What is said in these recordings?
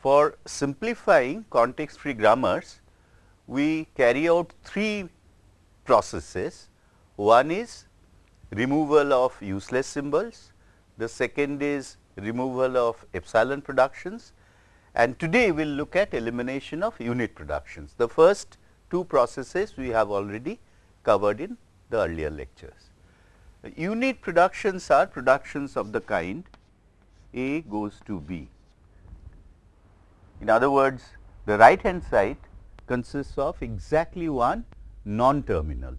For simplifying context free grammars, we carry out three processes. One is removal of useless symbols, the second is removal of epsilon productions and today we will look at elimination of unit productions. The first two processes we have already covered in the earlier lectures. Unit productions are productions of the kind A goes to B. In other words, the right hand side consists of exactly one non-terminal.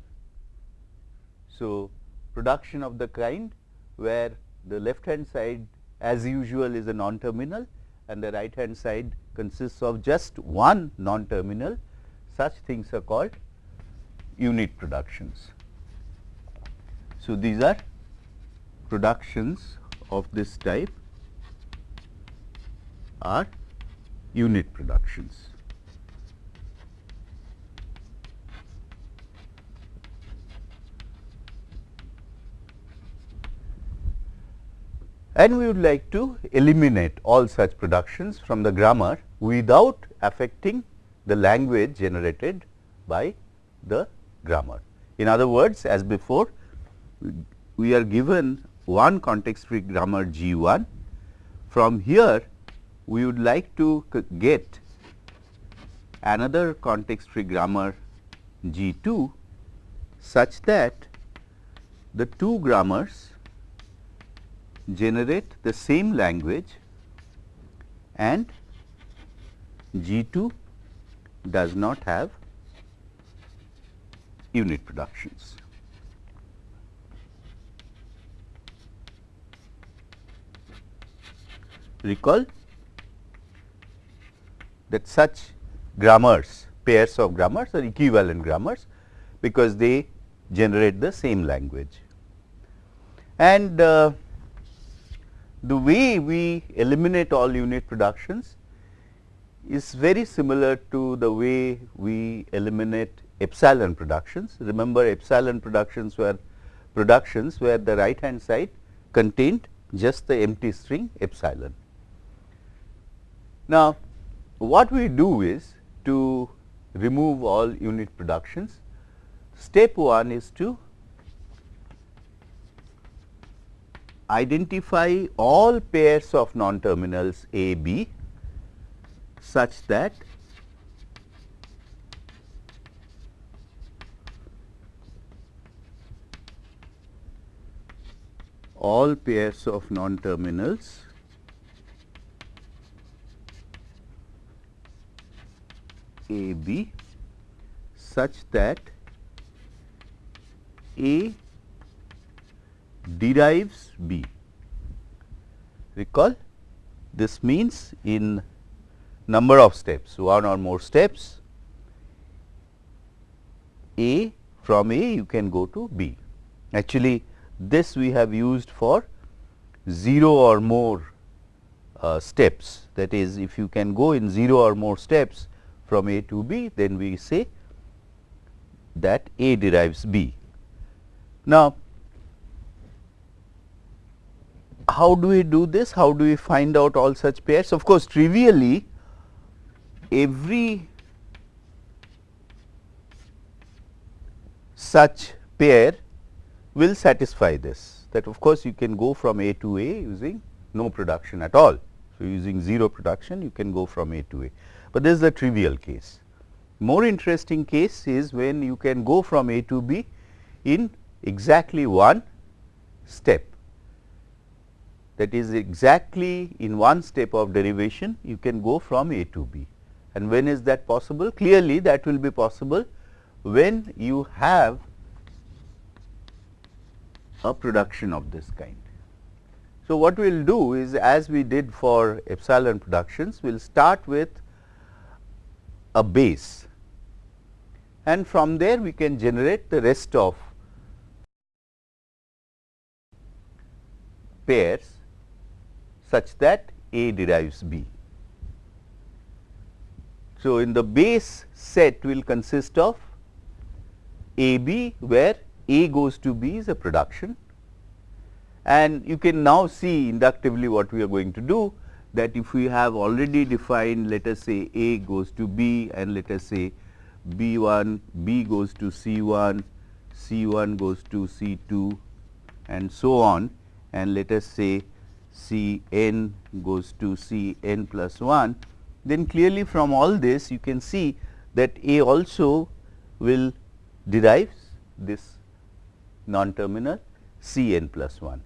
So, production of the kind where the left hand side as usual is a non-terminal and the right hand side consists of just one non-terminal, such things are called unit productions. So, these are productions of this type are unit productions. and we would like to eliminate all such productions from the grammar without affecting the language generated by the grammar. In other words, as before, we are given one context free grammar G 1. From here, we would like to get another context free grammar G 2 such that the two grammars generate the same language and G 2 does not have unit productions. Recall that such grammars, pairs of grammars are equivalent grammars, because they generate the same language. And uh, the way we eliminate all unit productions is very similar to the way we eliminate epsilon productions. Remember epsilon productions were productions where the right hand side contained just the empty string epsilon. Now, what we do is to remove all unit productions. Step 1 is to identify all pairs of non-terminals A, B such that all pairs of non-terminals A B such that A derives B. Recall this means in number of steps one or more steps A from A you can go to B. Actually this we have used for 0 or more uh, steps that is if you can go in 0 or more steps from A to B then we say that A derives B. Now, how do we do this? How do we find out all such pairs? Of course, trivially every such pair will satisfy this that of course, you can go from A to A using no production at all. So, using 0 production you can go from A to A, but this is the trivial case. More interesting case is when you can go from A to B in exactly one step that is exactly in one step of derivation you can go from A to B. And when is that possible? Clearly that will be possible when you have a production of this kind. So, what we will do is as we did for epsilon productions, we will start with a base. And from there we can generate the rest of pairs such that A derives B. So, in the base set will consist of A B where A goes to B is a production. And you can now see inductively what we are going to do that if we have already defined let us say A goes to B and let us say B 1, B goes to C 1, C 1 goes to C 2 and so on and let us say C n goes to C n plus 1, then clearly from all this you can see that A also will derives this non-terminal C n plus 1.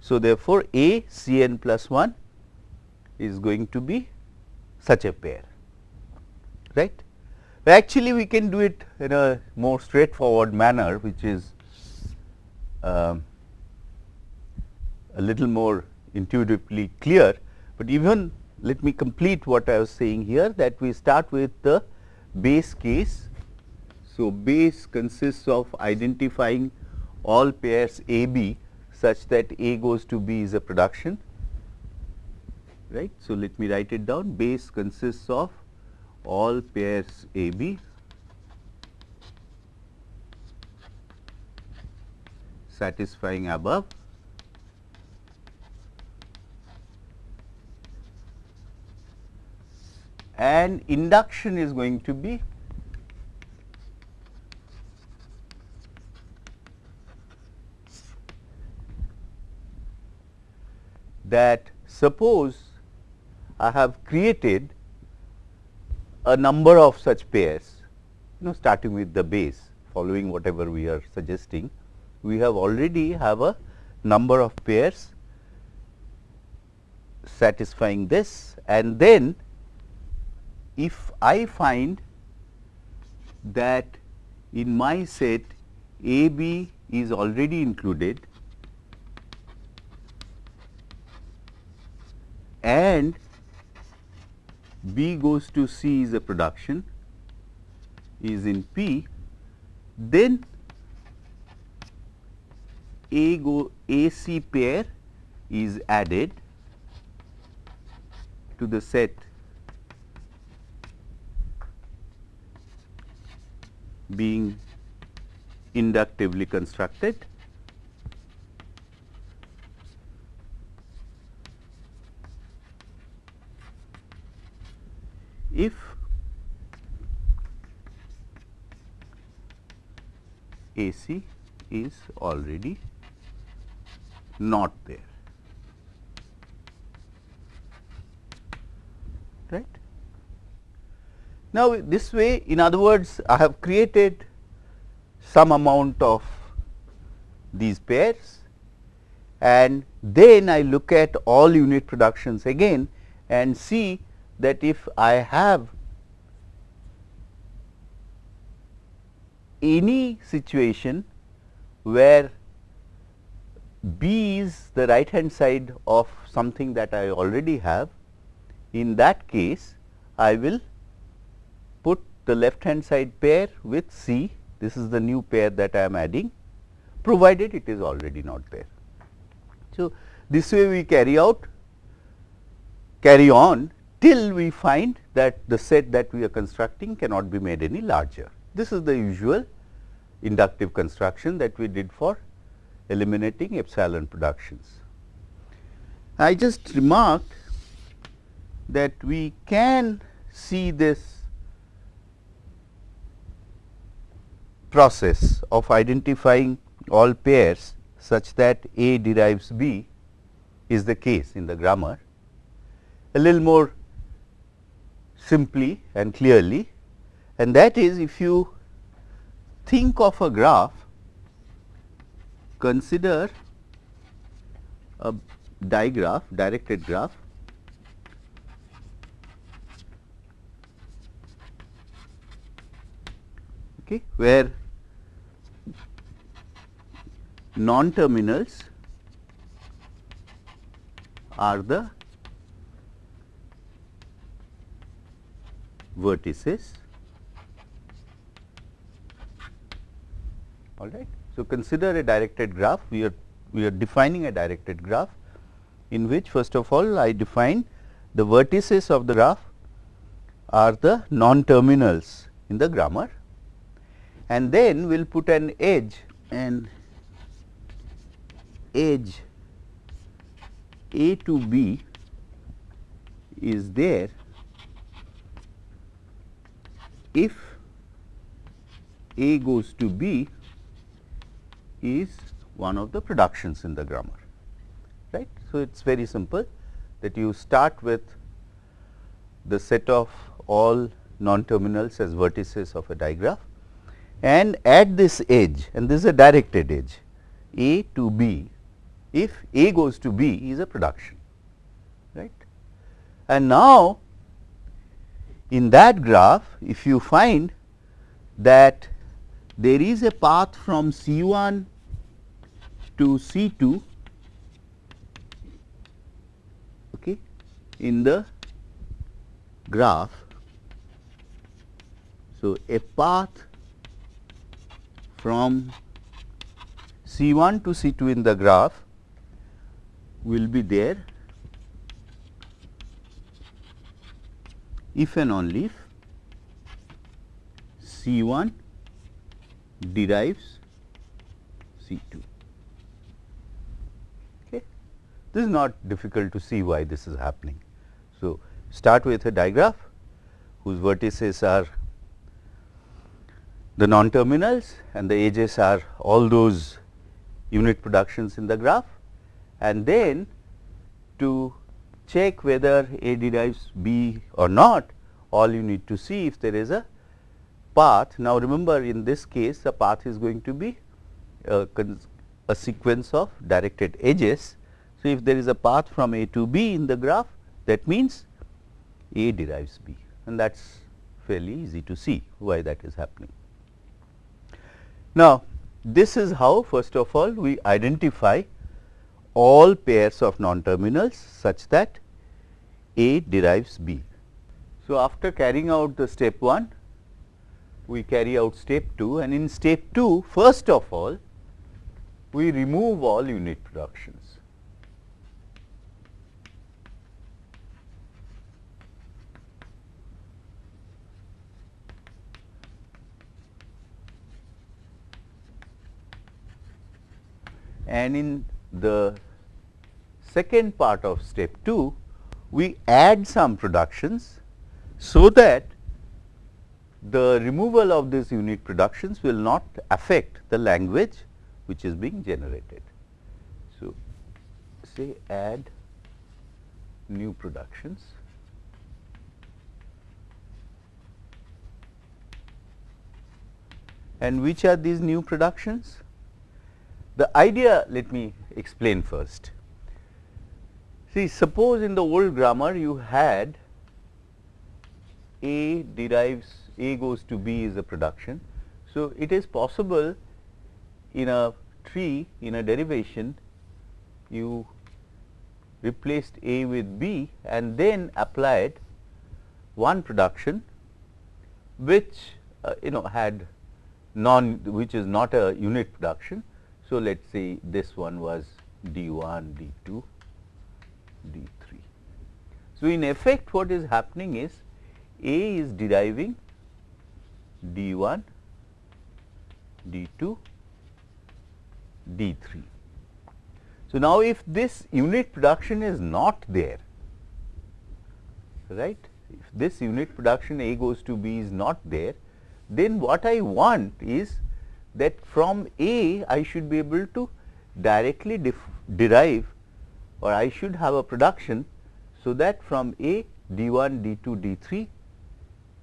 So, therefore, A C n plus 1 is going to be such a pair right. Actually, we can do it in a more straightforward manner which is um, a little more intuitively clear, but even let me complete what I was saying here that we start with the base case. So, base consists of identifying all pairs A B such that A goes to B is a production right. So, let me write it down. Base consists of all pairs A B. Satisfying above. And induction is going to be that suppose I have created a number of such pairs, you know starting with the base following whatever we are suggesting, we have already have a number of pairs satisfying this and then if I find that in my set A B is already included and B goes to C is a production is in P, then A go AC pair is added to the set being inductively constructed if AC is already not there. Right. Now, this way in other words I have created some amount of these pairs and then I look at all unit productions again and see that if I have any situation where B is the right hand side of something that I already have, in that case I will put the left hand side pair with C, this is the new pair that I am adding provided it is already not there. So, this way we carry out carry on till we find that the set that we are constructing cannot be made any larger. This is the usual inductive construction that we did for eliminating epsilon productions. I just remarked that we can see this process of identifying all pairs such that A derives B is the case in the grammar. A little more simply and clearly. And that is if you think of a graph, consider a digraph, directed graph. Okay, where non-terminals are the vertices. All right. So, consider a directed graph. We are we are defining a directed graph in which first of all I define the vertices of the graph are the non-terminals in the grammar and then we will put an edge and edge A to B is there if A goes to B is one of the productions in the grammar right. So, it is very simple that you start with the set of all non-terminals as vertices of a digraph and at this edge and this is a directed edge A to B if A goes to B is a production right. And now, in that graph if you find that there is a path from C 1 to C 2 okay, in the graph. So, a path from C 1 to C 2 in the graph will be there if and only if C 1 derives C 2. Okay. This is not difficult to see why this is happening. So, start with a digraph whose vertices are the non-terminals and the edges are all those unit productions in the graph and then to check whether A derives B or not all you need to see if there is a path. Now, remember in this case the path is going to be uh, a, a sequence of directed edges. So, if there is a path from A to B in the graph that means A derives B and that is fairly easy to see why that is happening. Now, this is how first of all we identify all pairs of non-terminals such that A derives B. So, after carrying out the step 1, we carry out step 2 and in step 2 first of all we remove all unit productions. and in the second part of step 2, we add some productions so that the removal of these unit productions will not affect the language which is being generated. So, say add new productions and which are these new productions? The idea let me explain first. See suppose in the old grammar you had A derives A goes to B is a production. So, it is possible in a tree in a derivation you replaced A with B and then applied one production which uh, you know had non which is not a unit production so, let us say this one was d 1, d 2, d 3. So, in effect what is happening is A is deriving d 1, d 2, d 3. So, now if this unit production is not there, right, if this unit production A goes to B is not there, then what I want is that from A I should be able to directly derive or I should have a production so that from A d 1, d 2, d 3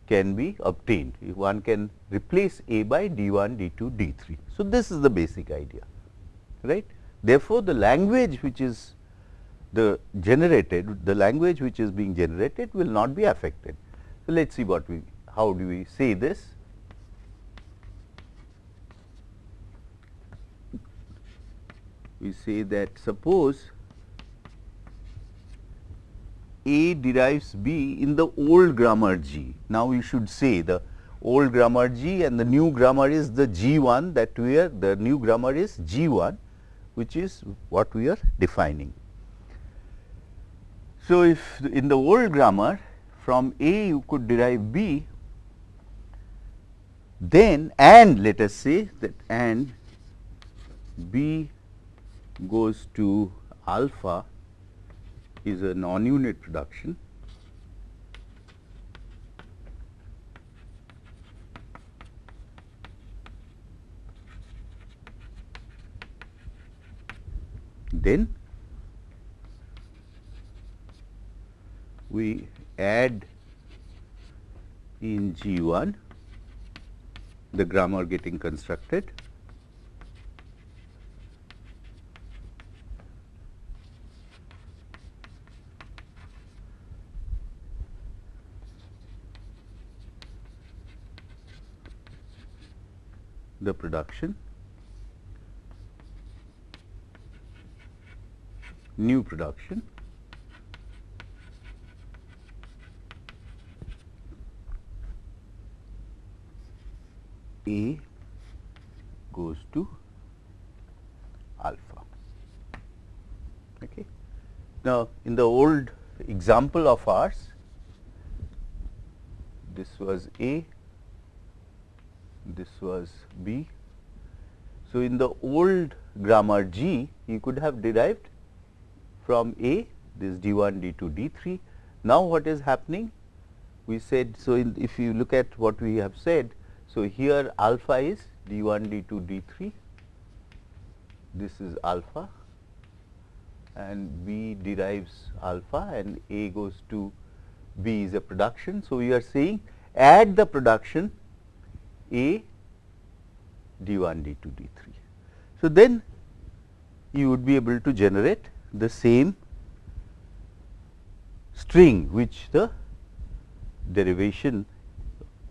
can be obtained. If one can replace A by d 1, d 2, d 3. So, this is the basic idea right. Therefore, the language which is the generated the language which is being generated will not be affected. So, let us see what we how do we say this we say that suppose A derives B in the old grammar G. Now, we should say the old grammar G and the new grammar is the G 1 that we are the new grammar is G 1 which is what we are defining. So, if in the old grammar from A you could derive B then and let us say that and B goes to alpha is a non-unit production. Then we add in G 1 the grammar getting constructed. The production new production A goes to alpha. Okay. Now, in the old example of ours, this was A, this was B. So, in the old grammar G, you could have derived from A this d 1, d 2, d 3. Now, what is happening? We said, so in, if you look at what we have said, so, here alpha is d 1, d 2, d 3, this is alpha and B derives alpha and A goes to B is a production. So, we are saying add the production A d 1, d 2, d 3. So, then you would be able to generate the same string which the derivation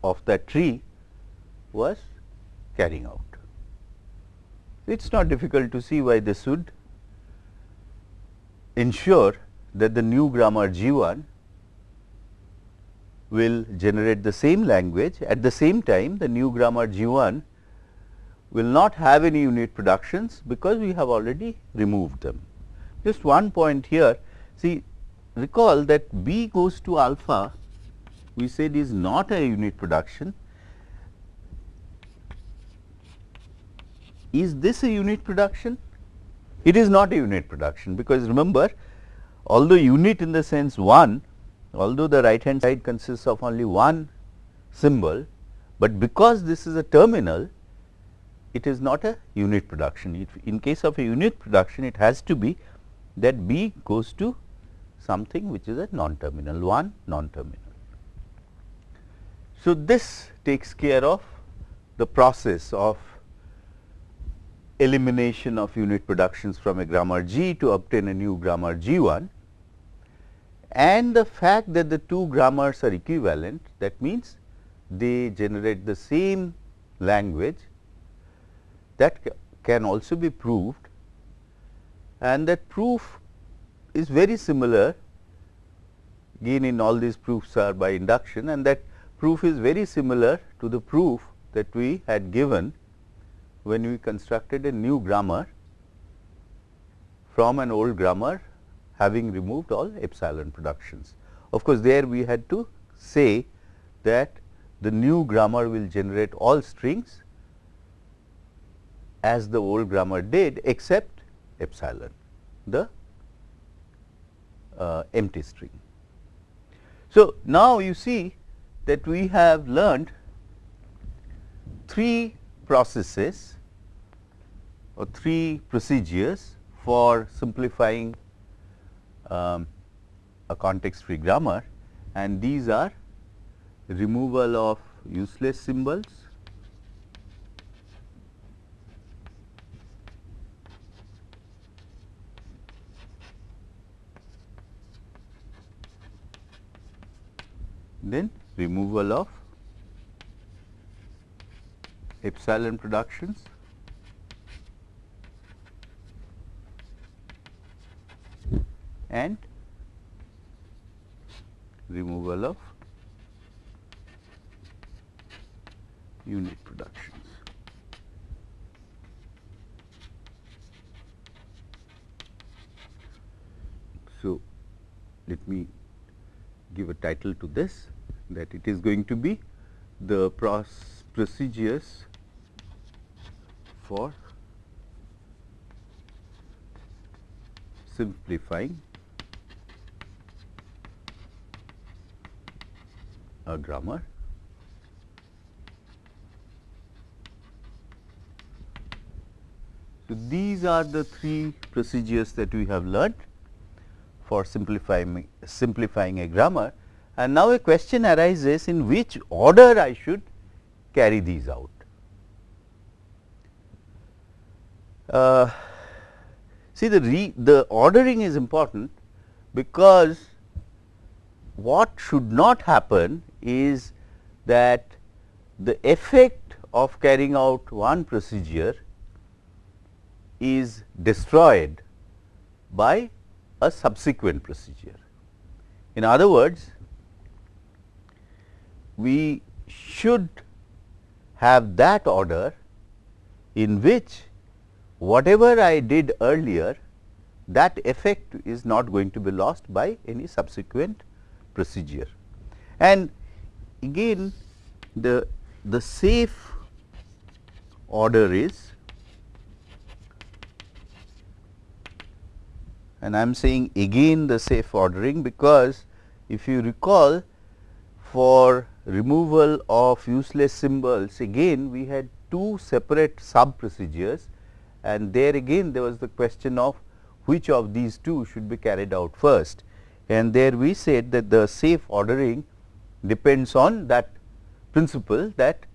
of that tree was carrying out. It is not difficult to see why this would ensure that the new grammar G 1 will generate the same language at the same time the new grammar G 1 will not have any unit productions because we have already removed them. Just one point here see recall that B goes to alpha we said is not a unit production Is this a unit production? It is not a unit production because remember although unit in the sense 1, although the right hand side consists of only one symbol, but because this is a terminal it is not a unit production. If in case of a unit production it has to be that B goes to something which is a non-terminal 1 non-terminal. So, this takes care of the process of elimination of unit productions from a grammar G to obtain a new grammar G 1 and the fact that the two grammars are equivalent that means they generate the same language that can also be proved. And that proof is very similar. Again in all these proofs are by induction and that proof is very similar to the proof that we had given when we constructed a new grammar from an old grammar having removed all epsilon productions. Of course, there we had to say that the new grammar will generate all strings as the old grammar did except epsilon the uh, empty string. So, now you see that we have learned three processes or three procedures for simplifying um, a context free grammar and these are removal of useless symbols, then removal of epsilon productions and removal of unit productions. So, let me give a title to this that it is going to be the procedures for simplifying a grammar. So, these are the three procedures that we have learnt for simplifying, simplifying a grammar and now a question arises in which order I should carry these out. Uh, see the re, the ordering is important because what should not happen is that the effect of carrying out one procedure is destroyed by a subsequent procedure. In other words, we should have that order in which whatever I did earlier that effect is not going to be lost by any subsequent procedure. And again the, the safe order is and I am saying again the safe ordering because if you recall for removal of useless symbols again we had two separate sub procedures and there again there was the question of which of these two should be carried out first. And there we said that the safe ordering depends on that principle that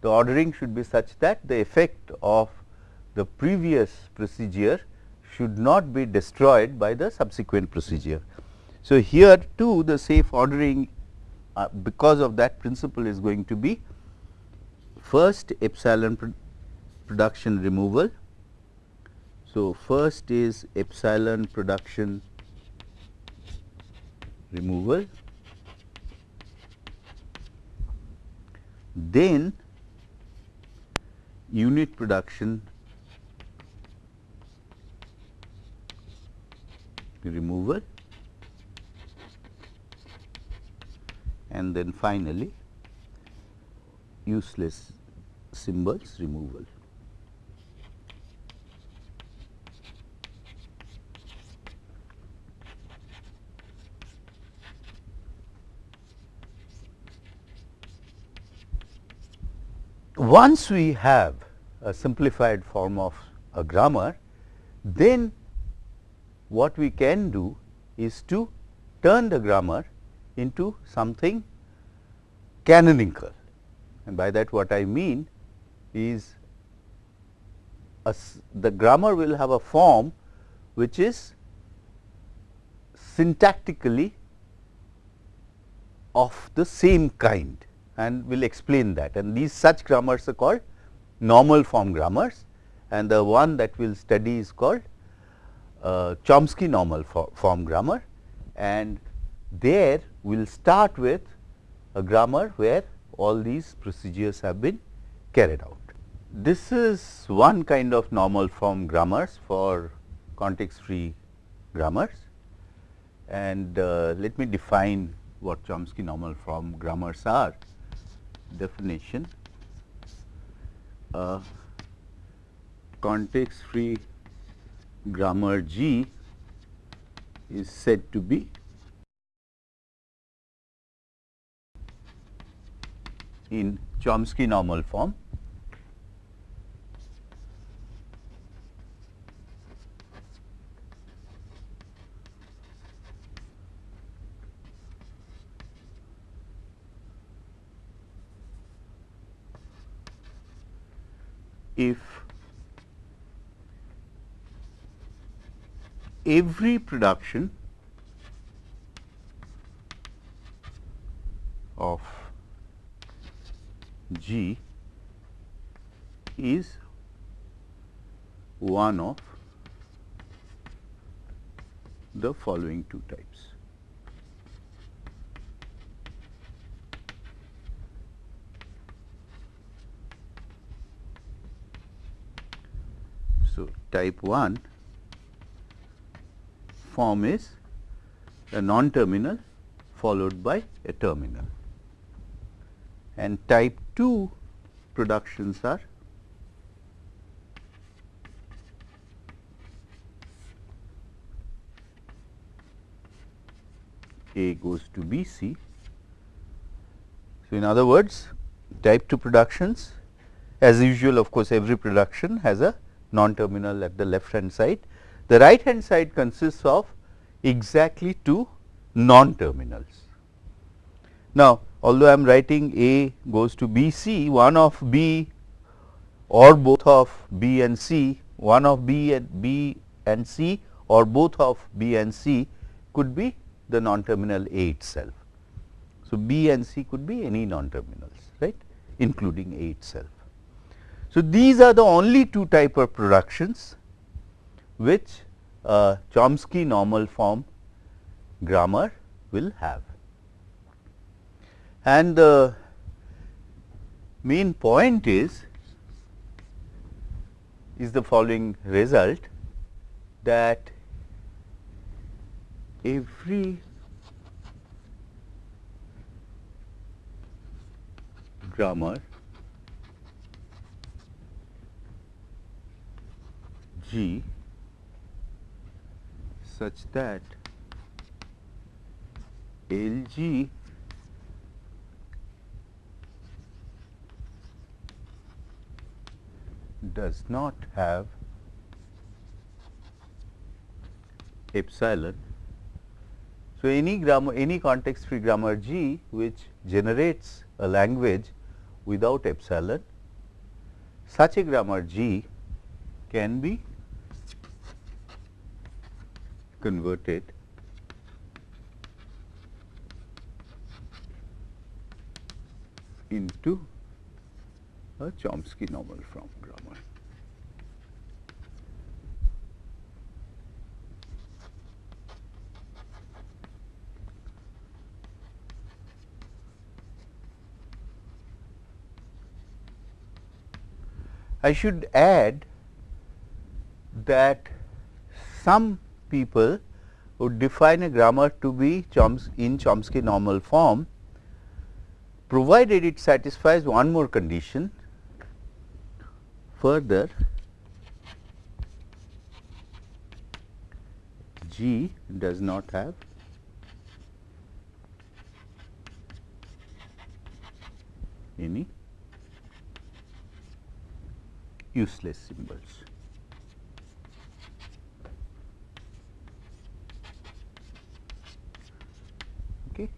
the ordering should be such that the effect of the previous procedure should not be destroyed by the subsequent procedure. So, here too the safe ordering uh, because of that principle is going to be first epsilon pro production removal. So, first is epsilon production removal, then unit production removal and then finally useless symbols removal. Once we have a simplified form of a grammar, then what we can do is to turn the grammar into something canonical. And by that what I mean is a, the grammar will have a form which is syntactically of the same kind and we will explain that and these such grammars are called normal form grammars and the one that we will study is called uh, Chomsky normal for form grammar and there we will start with a grammar where all these procedures have been carried out. This is one kind of normal form grammars for context free grammars and uh, let me define what Chomsky normal form grammars are. Definition uh, context free grammar G is said to be in Chomsky normal form. If every production of G is one of the following two types. So, type 1 form is a non-terminal followed by a terminal and type 2 productions are A goes to B C. So, in other words type 2 productions as usual of course, every production has a non-terminal at the left hand side. The right hand side consists of exactly two non-terminals. Now, although I am writing A goes to B C, one of B or both of B and C, one of B and B and C or both of B and C could be the non-terminal A itself. So, B and C could be any non-terminals right including A itself. So, these are the only two type of productions which a Chomsky normal form grammar will have. And the main point is is the following result that every grammar G such that L G does not have epsilon. So, any grammar any context free grammar G which generates a language without epsilon such a grammar G can be converted into a Chomsky normal form grammar. I should add that some people would define a grammar to be Choms in Chomsky normal form provided it satisfies one more condition further G does not have any useless symbols. Okay.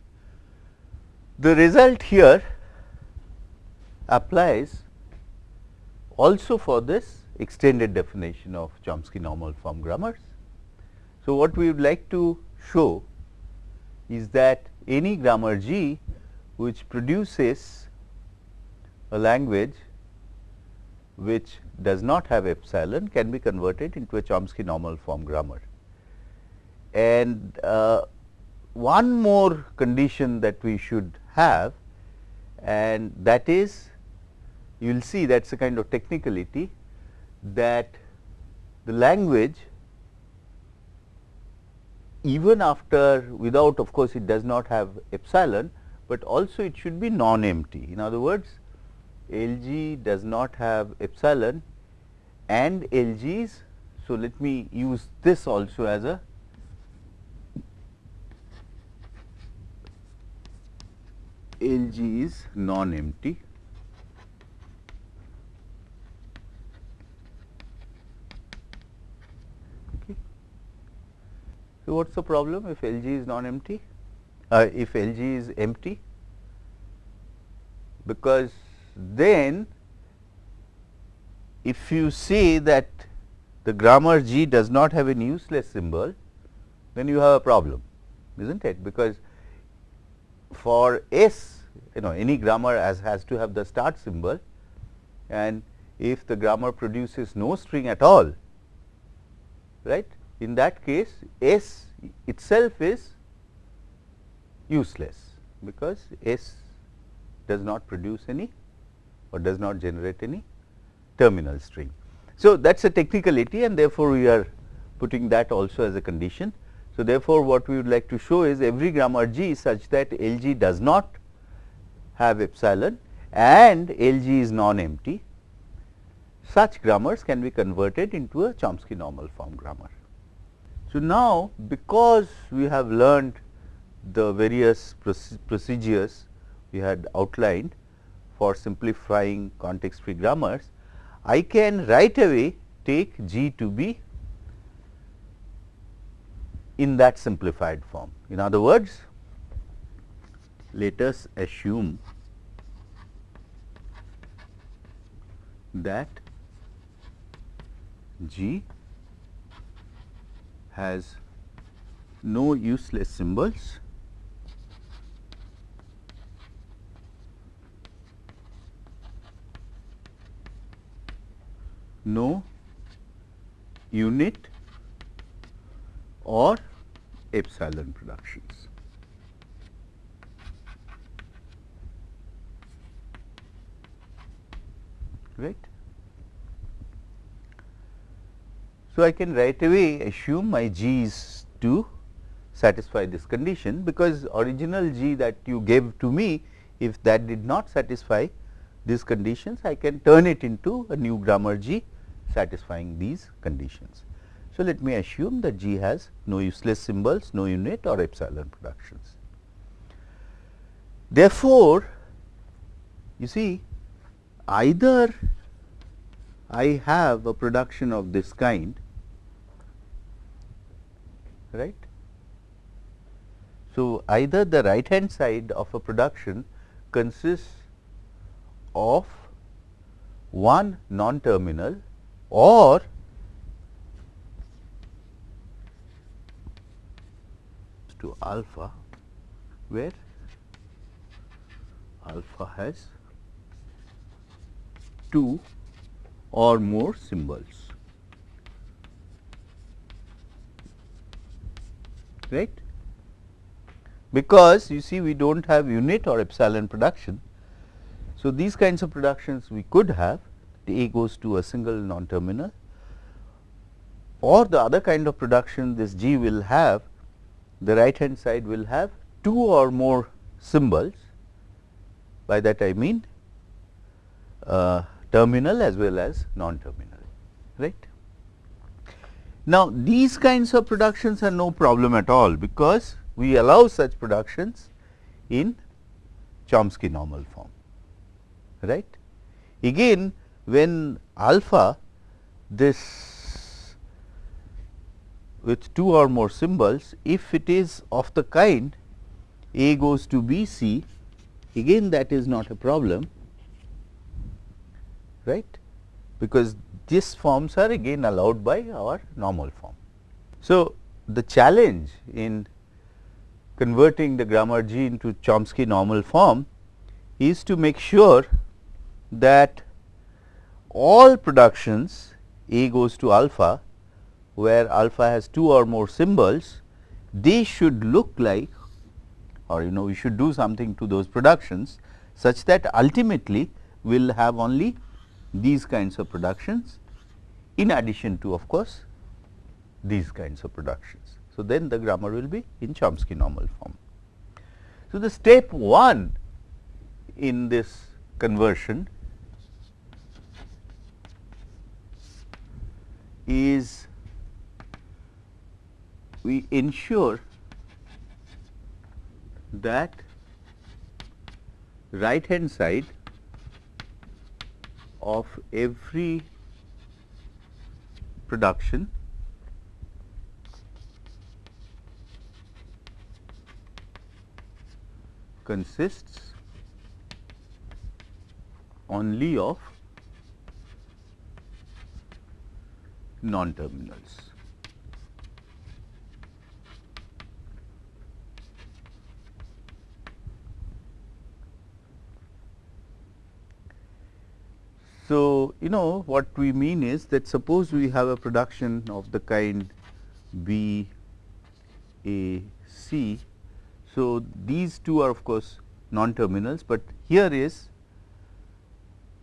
The result here applies also for this extended definition of Chomsky normal form grammars. So, what we would like to show is that any grammar G which produces a language which does not have epsilon can be converted into a Chomsky normal form grammar. And uh, one more condition that we should have and that is you will see that is a kind of technicality that the language even after without of course, it does not have epsilon, but also it should be non-empty. In other words, LG does not have epsilon and LGs. So, let me use this also as a LG is non-empty. Okay. So, what is the problem if LG is non-empty? Uh, if LG is empty? Because then if you say that the grammar G does not have a useless symbol, then you have a problem, is not it? Because for S, you know any grammar as has to have the start symbol and if the grammar produces no string at all, right, in that case S itself is useless because S does not produce any or does not generate any terminal string. So, that is a technicality and therefore, we are putting that also as a condition. So, therefore, what we would like to show is every grammar G such that L G does not have epsilon and L G is non-empty, such grammars can be converted into a Chomsky normal form grammar. So, now because we have learned the various procedures we had outlined, for simplifying context free grammars, I can right away take G to be in that simplified form. In other words, let us assume that G has no useless symbols no unit or epsilon productions. Right. So, I can right away assume my G is to satisfy this condition because original G that you gave to me if that did not satisfy these conditions I can turn it into a new grammar G satisfying these conditions. So, let me assume that G has no useless symbols, no unit or epsilon productions. Therefore, you see either I have a production of this kind right. So, either the right hand side of a production consists of one non-terminal or to alpha where alpha has two or more symbols right because you see we do not have unit or epsilon production. So, these kinds of productions we could have the A goes to a single non terminal or the other kind of production this G will have the right hand side will have two or more symbols by that I mean uh, terminal as well as non terminal right. Now, these kinds of productions are no problem at all because we allow such productions in Chomsky normal form right. Again when alpha this with two or more symbols if it is of the kind A goes to B C again that is not a problem right because these forms are again allowed by our normal form. So, the challenge in converting the grammar G into Chomsky normal form is to make sure that all productions A goes to alpha where alpha has two or more symbols, they should look like or you know we should do something to those productions such that ultimately we will have only these kinds of productions in addition to of course, these kinds of productions. So, then the grammar will be in Chomsky normal form. So, the step 1 in this conversion is we ensure that right hand side of every production consists only of non-terminals. So, you know what we mean is that suppose we have a production of the kind B A C. So, these two are of course non terminals, but here is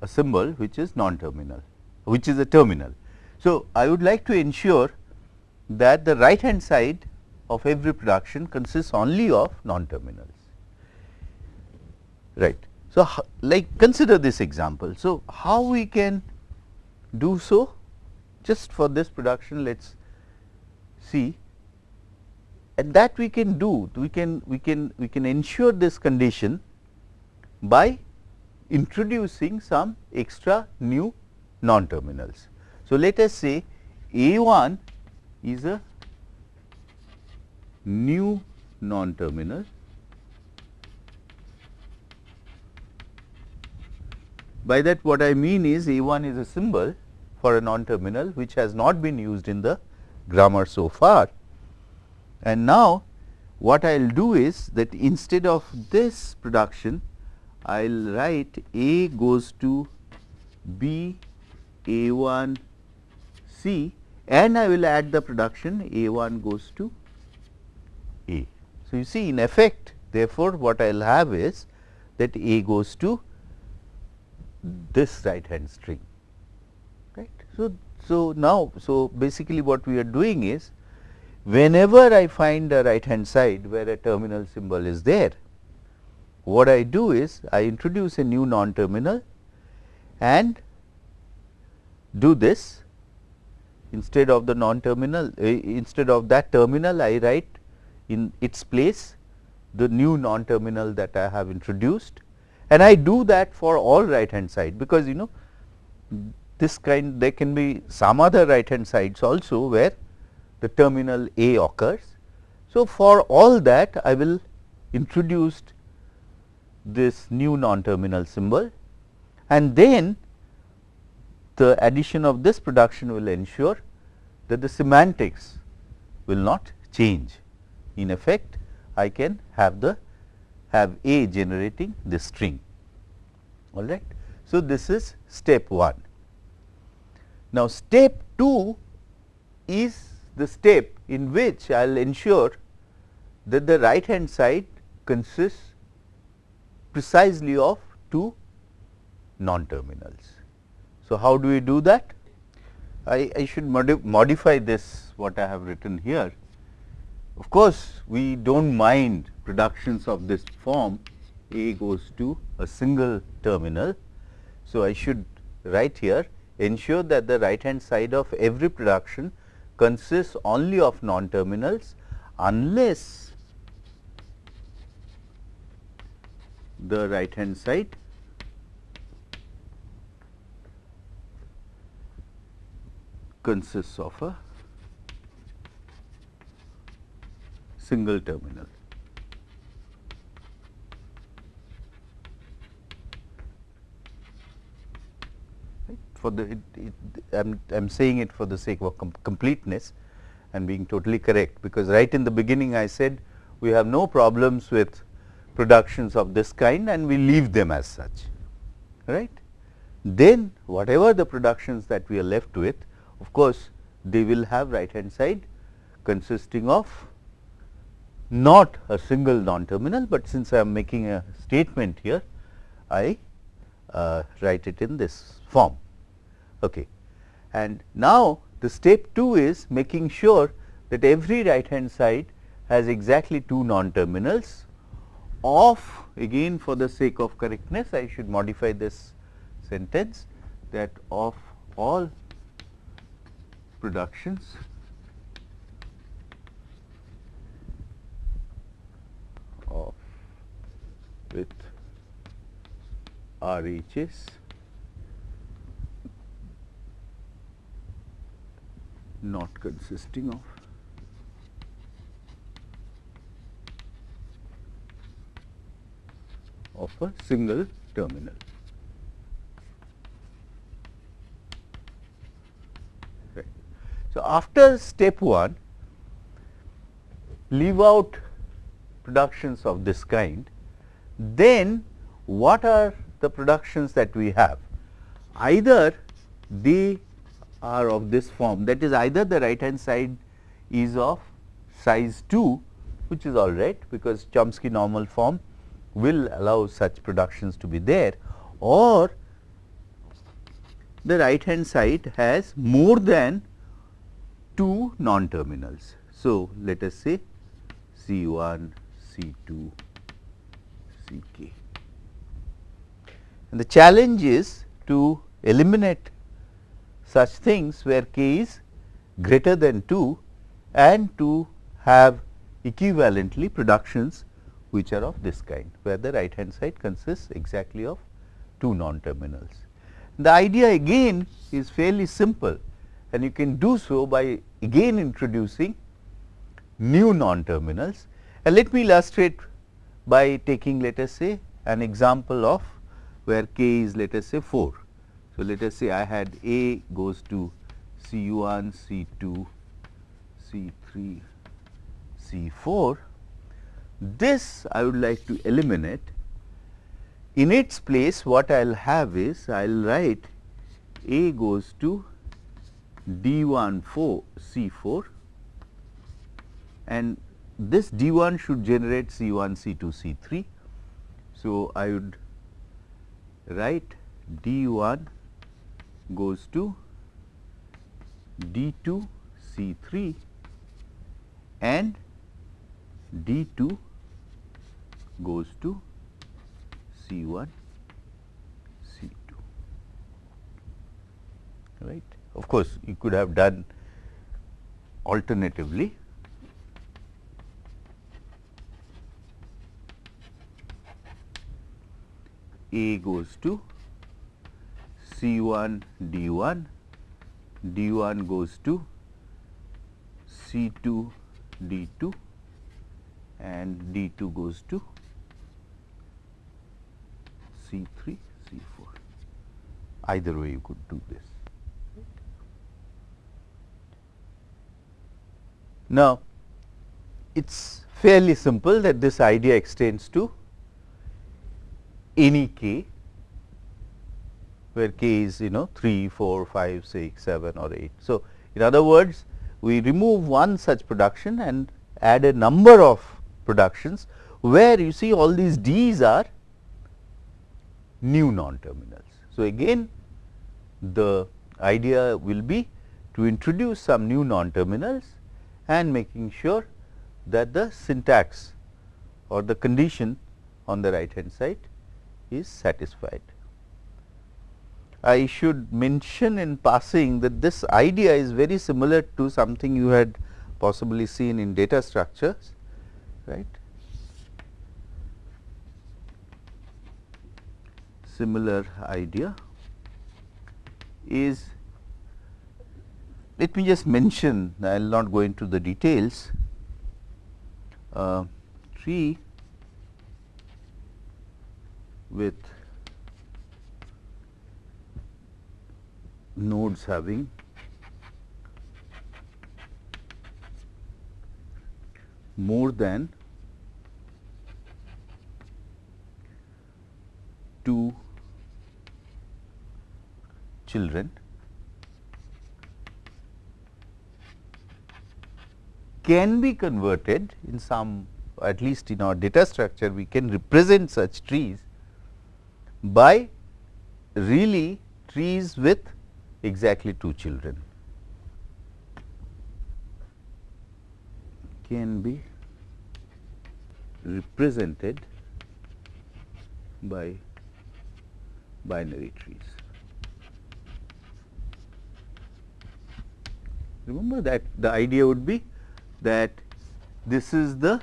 a symbol which is non terminal which is a terminal. So, I would like to ensure that the right hand side of every production consists only of non terminals right. So, like consider this example. So, how we can do so just for this production let us see and that we can do we can we can we can ensure this condition by introducing some extra new non terminals. So, let us say A 1 is a new non-terminal By that what I mean is A 1 is a symbol for a non-terminal which has not been used in the grammar so far. And now, what I will do is that instead of this production, I will write A goes to B A 1 C and I will add the production A 1 goes to A. So, you see in effect therefore, what I will have is that A goes to this right hand string right. So, so now, so basically what we are doing is whenever I find a right hand side where a terminal symbol is there, what I do is I introduce a new non terminal and do this instead of the non terminal uh, instead of that terminal I write in its place the new non terminal that I have introduced and I do that for all right hand side because you know this kind there can be some other right hand sides also where the terminal A occurs. So, for all that I will introduce this new non terminal symbol and then the addition of this production will ensure that the semantics will not change. In effect, I can have the have A generating the string. All right. So, this is step 1. Now, step 2 is the step in which I will ensure that the right hand side consists precisely of two non terminals. So, how do we do that? I, I should modi modify this what I have written here. Of course, we do not mind productions of this form A goes to a single terminal. So, I should write here ensure that the right hand side of every production consists only of non terminals unless the right hand side consists of a single terminal. For the it, it, I'm, I'm saying it for the sake of com completeness and being totally correct because right in the beginning I said we have no problems with productions of this kind and we leave them as such right. Then whatever the productions that we are left with of course, they will have right hand side consisting of not a single non terminal, but since I am making a statement here I uh, write it in this form. Okay. And now, the step 2 is making sure that every right hand side has exactly two non terminals of again for the sake of correctness I should modify this sentence that of all productions of with RHS not consisting of of a single terminal. Right. So, after step 1 leave out productions of this kind, then what are the productions that we have? Either they are of this form that is either the right hand side is of size 2 which is all right because Chomsky normal form will allow such productions to be there or the right hand side has more than two non terminals. So, let us say C 1, C 2, C k. And the challenge is to eliminate such things where k is greater than 2 and to have equivalently productions which are of this kind, where the right hand side consists exactly of two non terminals. The idea again is fairly simple and you can do so by again introducing new non-terminals. And let me illustrate by taking let us say an example of where k is let us say 4. So, let us say I had A goes to C 1, C 2, C 3, C 4. This I would like to eliminate. In its place what I will have is I will write A goes to D 1 4 C 4 and this D 1 should generate C 1 C 2 C 3. So, I would write D 1 goes to D 2 C 3 and D 2 goes to C 1 C 2 right. Of course, you could have done alternatively A goes to C 1 D 1, D 1 goes to C 2 D 2 and D 2 goes to C 3 C 4. Either way you could do this. Now, it is fairly simple that this idea extends to any k where k is you know 3, 4, 5, 6, 7 or 8. So, in other words we remove one such production and add a number of productions where you see all these D's are new non-terminals. So, again the idea will be to introduce some new non-terminals and making sure that the syntax or the condition on the right hand side is satisfied. I should mention in passing that this idea is very similar to something you had possibly seen in data structures, right. Similar idea is let me just mention I will not go into the details uh, tree with nodes having. More than two children. Can be converted in some at least in our data structure we can represent such trees by really trees with exactly two children can be represented by binary trees. Remember that the idea would be that this is the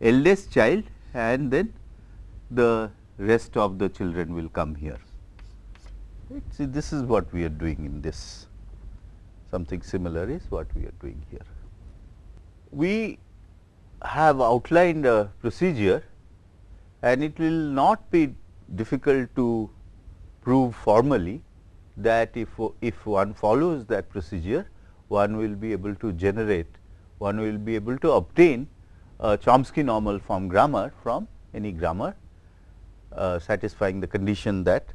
eldest child and then the rest of the children will come here. Right. See, this is what we are doing in this, something similar is what we are doing here. We have outlined a procedure and it will not be difficult to prove formally that if, if one follows that procedure, one will be able to generate, one will be able to obtain a Chomsky normal form grammar from any grammar uh, satisfying the condition that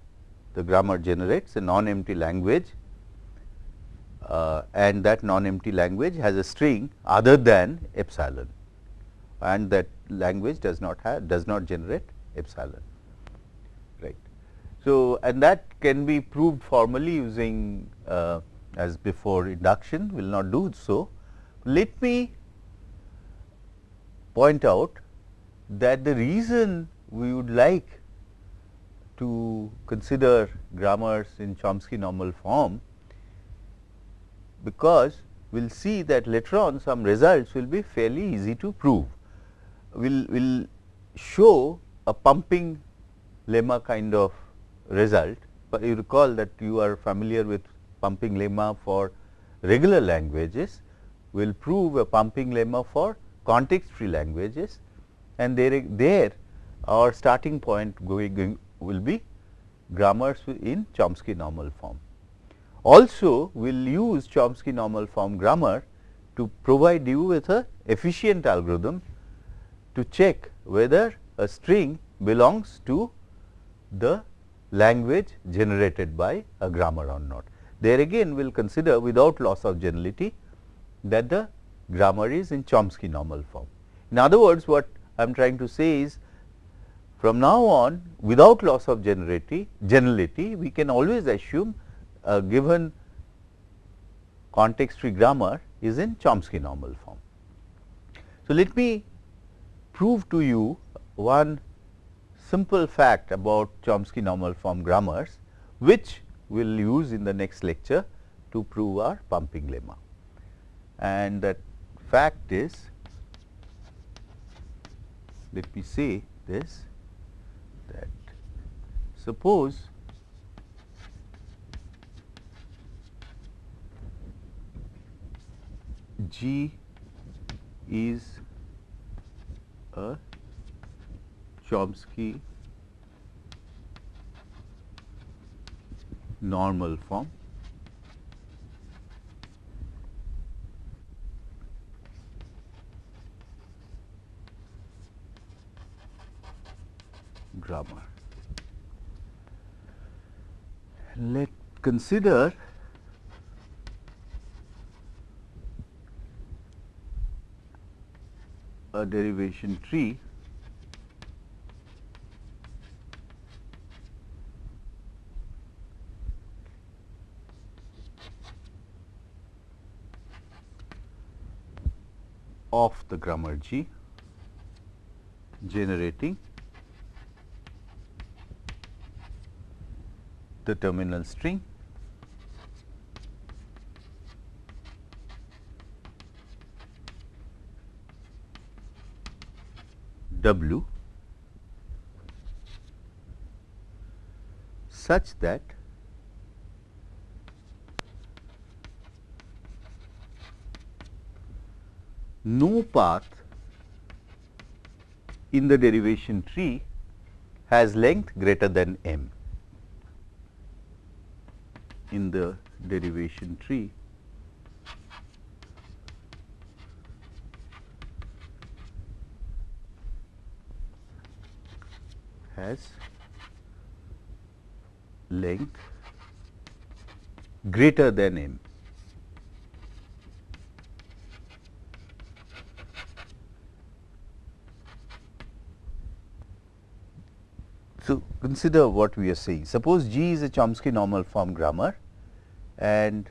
the grammar generates a non-empty language uh, and that non-empty language has a string other than epsilon and that language does not have does not generate epsilon right. So, and that can be proved formally using uh, as before induction will not do so. Let me point out that the reason we would like to consider grammars in Chomsky normal form, because we will see that later on some results will be fairly easy to prove. We will will show a pumping lemma kind of result, but you recall that you are familiar with pumping lemma for regular languages, we will prove a pumping lemma for context free languages and there, there our starting point going, going will be grammars in Chomsky normal form. Also, we will use Chomsky normal form grammar to provide you with a efficient algorithm to check whether a string belongs to the language generated by a grammar or not. There again we will consider without loss of generality that the grammar is in Chomsky normal form. In other words, what I am trying to say is from now on without loss of generality, generality we can always assume a given context free grammar is in Chomsky normal form. So, let me prove to you one simple fact about Chomsky normal form grammars, which we will use in the next lecture to prove our pumping lemma. And that fact is, let me say this suppose G is a Chomsky normal form grammar. Let consider a derivation tree. Of the grammar G generating the terminal string W such that no path in the derivation tree has length greater than m. In the derivation tree, has length greater than m. consider what we are saying. Suppose G is a Chomsky normal form grammar and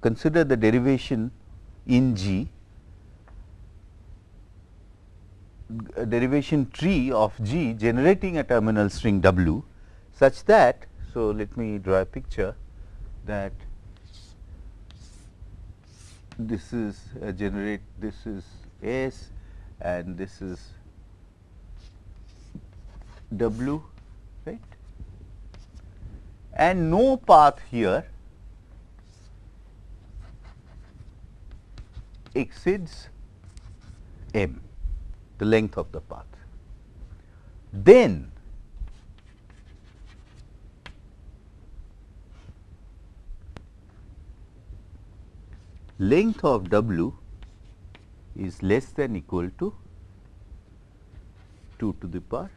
consider the derivation in G, derivation tree of G generating a terminal string W such that, so let me draw a picture that this is generate, this is S and this is W and no path here exceeds m the length of the path. Then length of w is less than equal to 2 to the power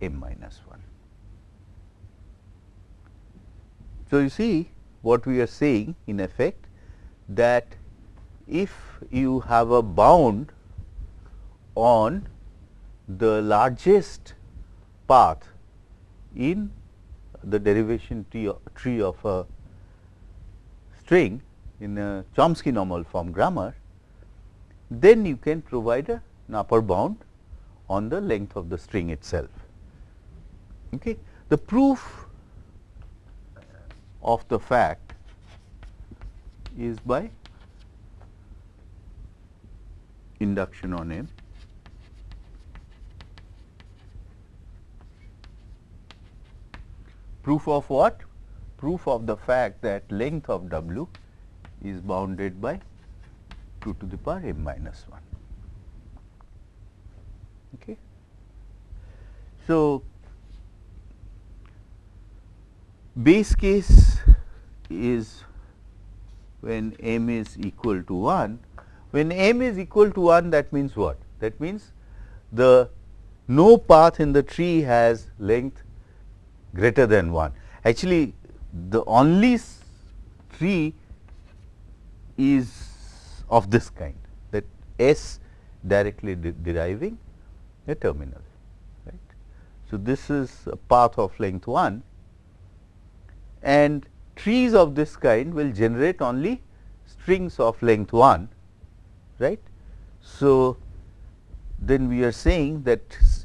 m minus 1. So, you see what we are saying in effect that if you have a bound on the largest path in the derivation tree, tree of a string in a Chomsky normal form grammar, then you can provide a, an upper bound on the length of the string itself. Okay. The proof of the fact is by induction on M. Proof of what? Proof of the fact that length of W is bounded by 2 to the power m minus 1. Okay. So, base case is when m is equal to 1. When m is equal to 1 that means what? That means the no path in the tree has length greater than 1. Actually, the only tree is of this kind that S directly de deriving a terminal. Right. So, this is a path of length 1 and trees of this kind will generate only strings of length 1. Right. So, then we are saying that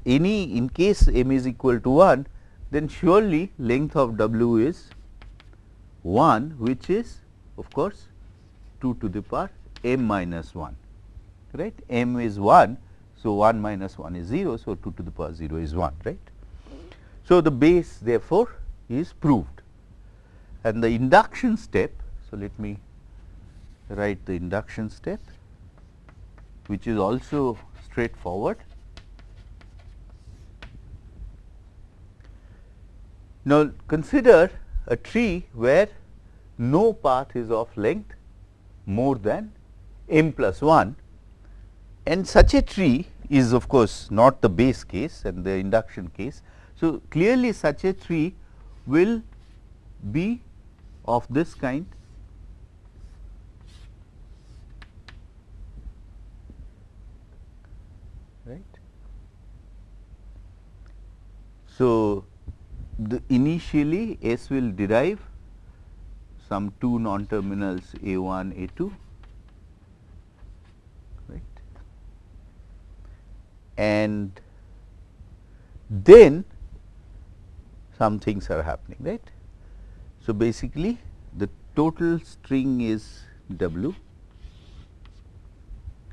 any in case m is equal to 1 then surely length of w is 1 which is of course 2 to the power m minus 1 right m is 1 so 1 minus 1 is 0 so 2 to the power 0 is 1 right so the base therefore is proved and the induction step so let me write the induction step which is also straightforward Now, consider a tree where no path is of length more than m plus 1 and such a tree is of course not the base case and the induction case. So, clearly such a tree will be of this kind right. So, the initially S will derive some two non terminals A 1 A 2 right and then some things are happening right. So, basically the total string is W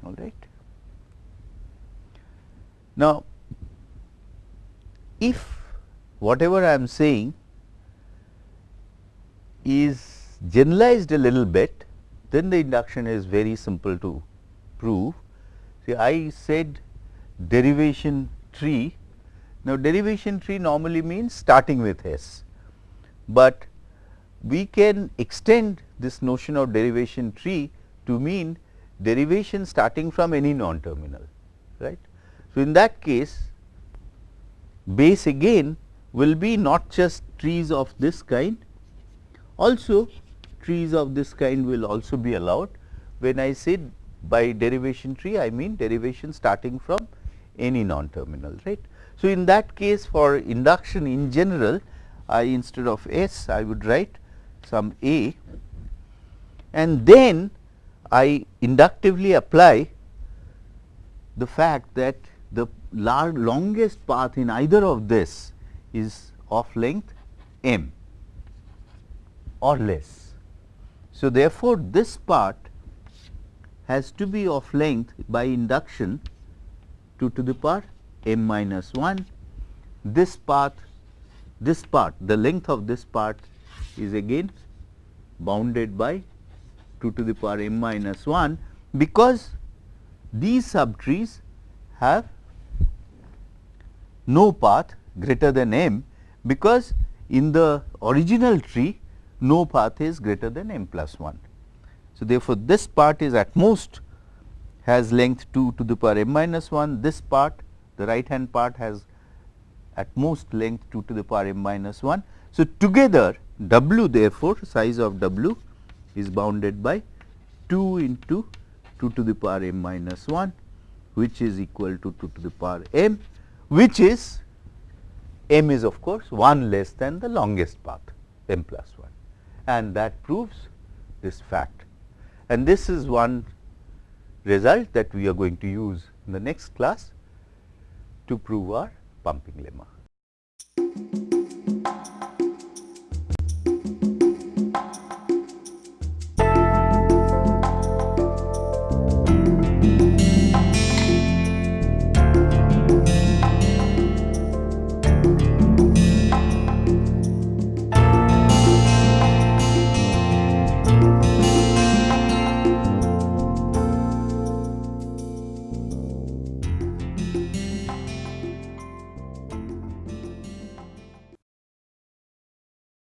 all right. Now, if whatever I am saying is generalized a little bit, then the induction is very simple to prove. See, I said derivation tree. Now, derivation tree normally means starting with S, but we can extend this notion of derivation tree to mean derivation starting from any non-terminal, right. So, in that case base again will be not just trees of this kind, also trees of this kind will also be allowed. When I say by derivation tree, I mean derivation starting from any non-terminal, right. So, in that case for induction in general, I instead of S, I would write some A and then I inductively apply the fact that the longest path in either of this is of length m or less. So, therefore, this part has to be of length by induction 2 to the power m minus 1. This path, this part, the length of this part is again bounded by 2 to the power m minus 1, because these subtrees have no path greater than m because in the original tree no path is greater than m plus 1. So, therefore, this part is at most has length 2 to the power m minus 1, this part the right hand part has at most length 2 to the power m minus 1. So, together w therefore, size of w is bounded by 2 into 2 to the power m minus 1 which is equal to 2 to the power m which is m is of course 1 less than the longest path m plus 1 and that proves this fact. And this is one result that we are going to use in the next class to prove our pumping lemma.